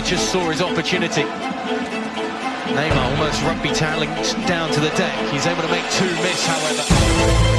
just saw his opportunity. Neymar almost rugby tackling down to the deck. He's able to make two miss, however.